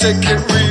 second real.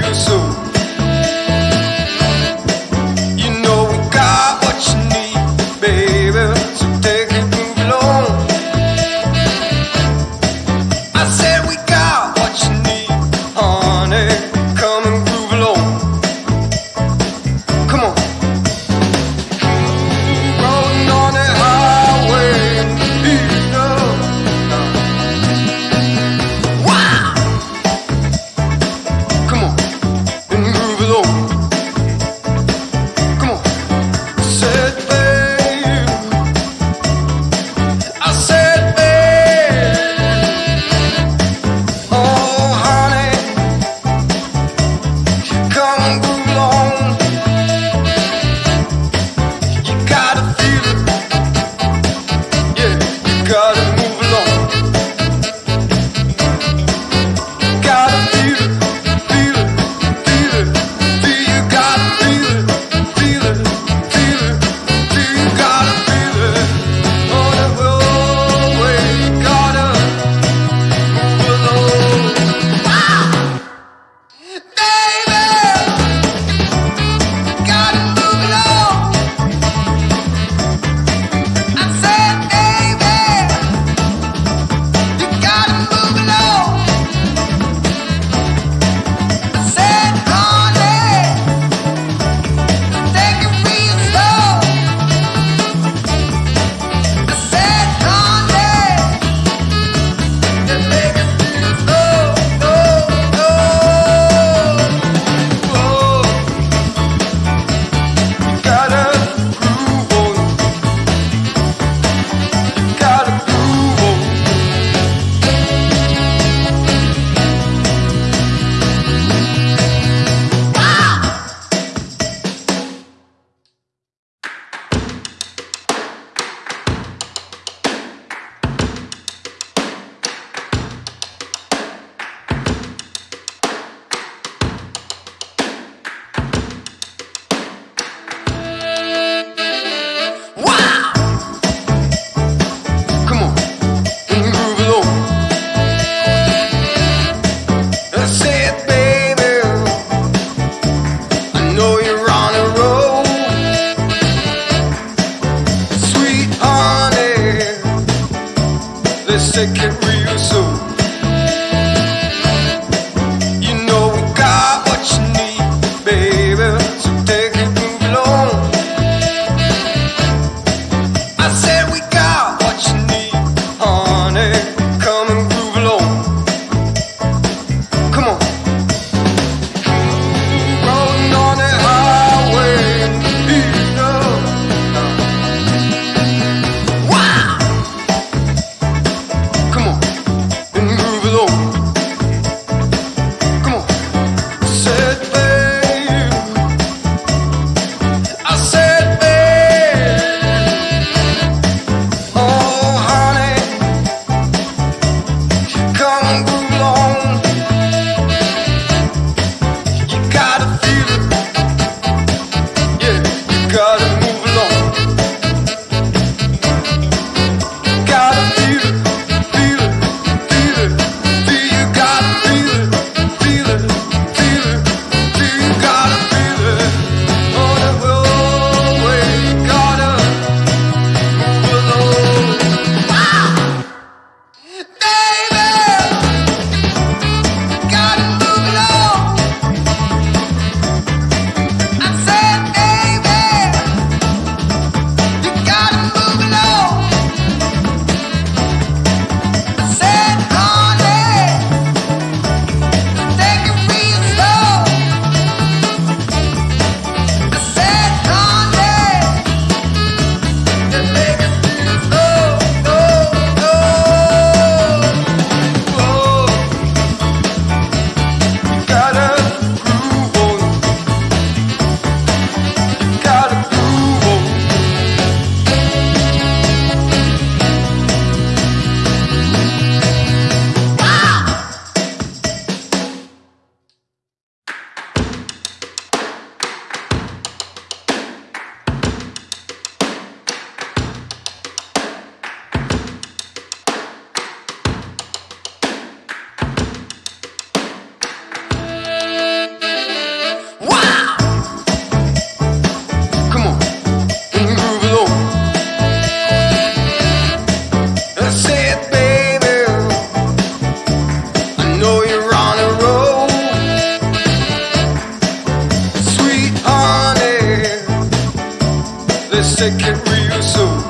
Take it real, rehearsal. You know we got what you need, baby. So take second real soon.